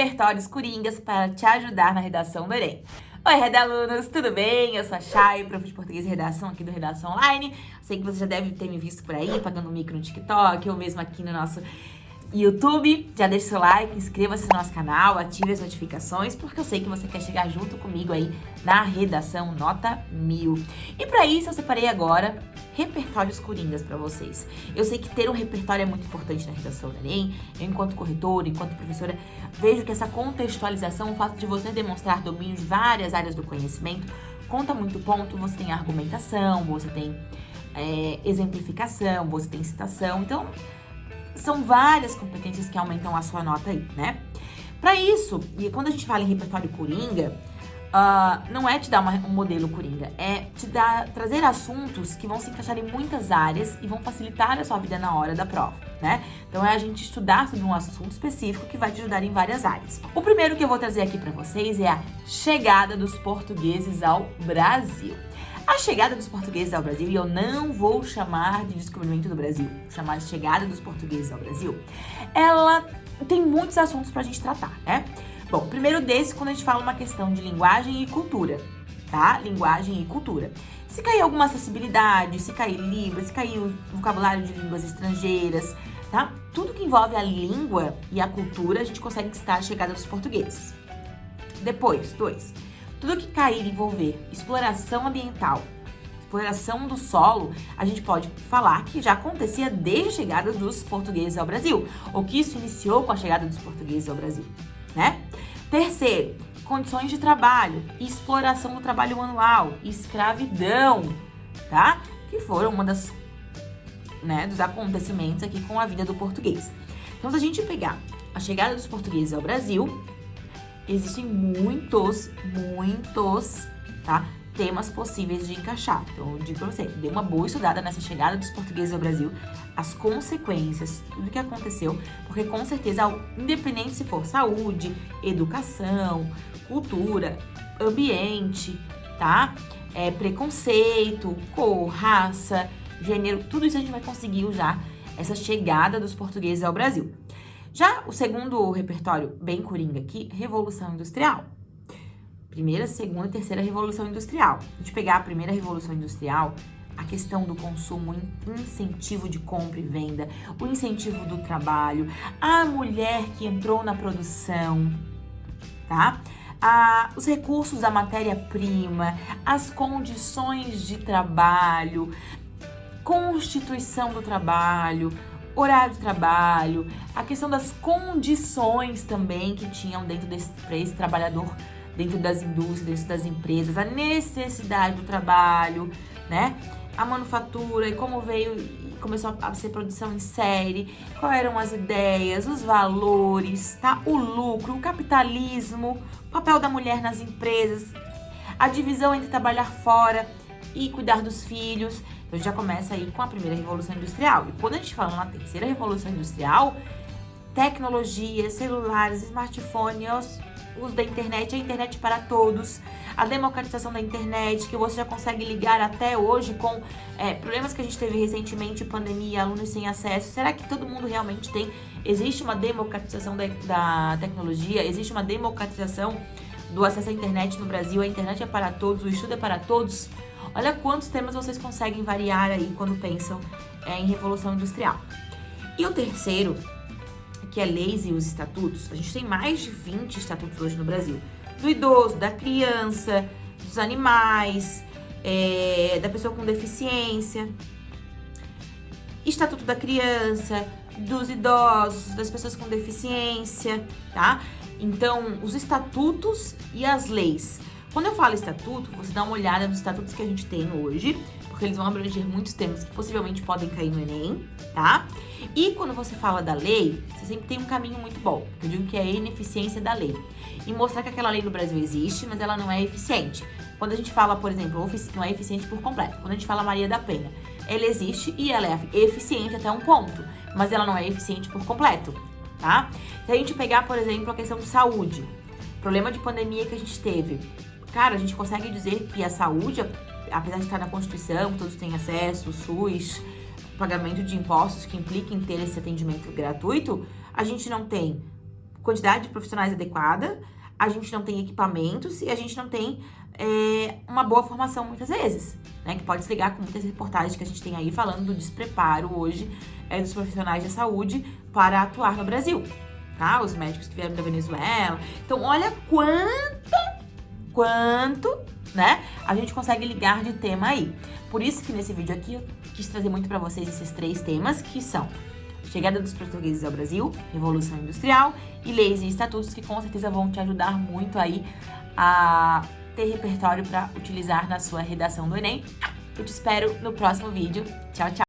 repertórios coringas para te ajudar na redação do Enem. Oi, Rede Alunos, tudo bem? Eu sou a Chay, prof de português e redação aqui do Redação Online. Sei que você já deve ter me visto por aí, pagando mico no TikTok ou mesmo aqui no nosso YouTube, já deixa seu like, inscreva-se no nosso canal, ative as notificações, porque eu sei que você quer chegar junto comigo aí na redação nota mil. E para isso eu separei agora repertórios coringas para vocês. Eu sei que ter um repertório é muito importante na redação do Enem. Eu, enquanto corretora, enquanto professora, vejo que essa contextualização, o fato de você demonstrar domínio de várias áreas do conhecimento, conta muito ponto. Você tem argumentação, você tem é, exemplificação, você tem citação. Então, são várias competências que aumentam a sua nota aí, né? Para isso, e quando a gente fala em repertório coringa, uh, não é te dar uma, um modelo coringa, é te dar, trazer assuntos que vão se encaixar em muitas áreas e vão facilitar a sua vida na hora da prova, né? Então é a gente estudar sobre um assunto específico que vai te ajudar em várias áreas. O primeiro que eu vou trazer aqui para vocês é a chegada dos portugueses ao Brasil. A chegada dos portugueses ao Brasil, e eu não vou chamar de descobrimento do Brasil, chamar de chegada dos portugueses ao Brasil, ela tem muitos assuntos pra gente tratar, né? Bom, primeiro desse, quando a gente fala uma questão de linguagem e cultura, tá? Linguagem e cultura. Se cair alguma acessibilidade, se cair Libras, se cair o vocabulário de línguas estrangeiras, tá? Tudo que envolve a língua e a cultura, a gente consegue citar a chegada dos portugueses. Depois, dois, tudo que cair envolver exploração ambiental, exploração do solo, a gente pode falar que já acontecia desde a chegada dos portugueses ao Brasil, ou que isso iniciou com a chegada dos portugueses ao Brasil, né? Terceiro, condições de trabalho, exploração do trabalho manual, escravidão, tá? Que foram uma das, né, dos acontecimentos aqui com a vida do português. Então, se a gente pegar a chegada dos portugueses ao Brasil, existem muitos, muitos, tá? Temas possíveis de encaixar. Então, eu digo pra você, dê uma boa estudada nessa chegada dos portugueses ao Brasil, as consequências, tudo que aconteceu, porque com certeza, independente se for saúde, educação, cultura, ambiente, tá? É, preconceito, cor, raça, gênero, tudo isso a gente vai conseguir usar essa chegada dos portugueses ao Brasil. Já o segundo repertório, bem coringa aqui, Revolução Industrial. Primeira, segunda e terceira Revolução Industrial. A gente pegar a primeira Revolução Industrial, a questão do consumo, incentivo de compra e venda, o incentivo do trabalho, a mulher que entrou na produção, tá? Ah, os recursos da matéria-prima, as condições de trabalho, constituição do trabalho, horário de trabalho, a questão das condições também que tinham dentro desse, para esse trabalhador, dentro das indústrias, dentro das empresas, a necessidade do trabalho, né? A manufatura e como veio e começou a ser produção em série, quais eram as ideias, os valores, tá? O lucro, o capitalismo, o papel da mulher nas empresas, a divisão entre trabalhar fora e cuidar dos filhos. Então, já começa aí com a primeira Revolução Industrial. E quando a gente fala na terceira Revolução Industrial, tecnologia, celulares, smartphones, uso da internet, a internet para todos, a democratização da internet, que você já consegue ligar até hoje com é, problemas que a gente teve recentemente, pandemia, alunos sem acesso. Será que todo mundo realmente tem? Existe uma democratização da, da tecnologia? Existe uma democratização do acesso à internet no Brasil? A internet é para todos, o estudo é para todos? Olha quantos temas vocês conseguem variar aí quando pensam é, em Revolução Industrial. E o terceiro, que é leis e os estatutos, a gente tem mais de 20 estatutos hoje no Brasil. Do idoso, da criança, dos animais, é, da pessoa com deficiência, Estatuto da Criança, dos idosos, das pessoas com deficiência, tá? Então, os estatutos e as leis quando eu falo estatuto, você dá uma olhada nos estatutos que a gente tem hoje, porque eles vão abranger muitos temas que possivelmente podem cair no Enem, tá? E quando você fala da lei, você sempre tem um caminho muito bom. Eu digo que é a ineficiência da lei. E mostrar que aquela lei no Brasil existe, mas ela não é eficiente. Quando a gente fala, por exemplo, não é eficiente por completo. Quando a gente fala Maria da Penha, ela existe e ela é eficiente até um ponto, mas ela não é eficiente por completo, tá? Se a gente pegar, por exemplo, a questão de saúde, problema de pandemia que a gente teve, Cara, a gente consegue dizer que a saúde, apesar de estar na Constituição, todos têm acesso, SUS, pagamento de impostos que implica em ter esse atendimento gratuito, a gente não tem quantidade de profissionais adequada, a gente não tem equipamentos e a gente não tem é, uma boa formação muitas vezes, né? Que pode se ligar com muitas reportagens que a gente tem aí falando do despreparo hoje é, dos profissionais de saúde para atuar no Brasil, tá? Os médicos que vieram da Venezuela. Então, olha quanto, quanto, né? A gente consegue ligar de tema aí. Por isso que nesse vídeo aqui eu quis trazer muito para vocês esses três temas que são Chegada dos portugueses ao Brasil, Revolução Industrial e leis e estatutos que com certeza vão te ajudar muito aí a ter repertório para utilizar na sua redação do Enem. Eu te espero no próximo vídeo. Tchau, tchau!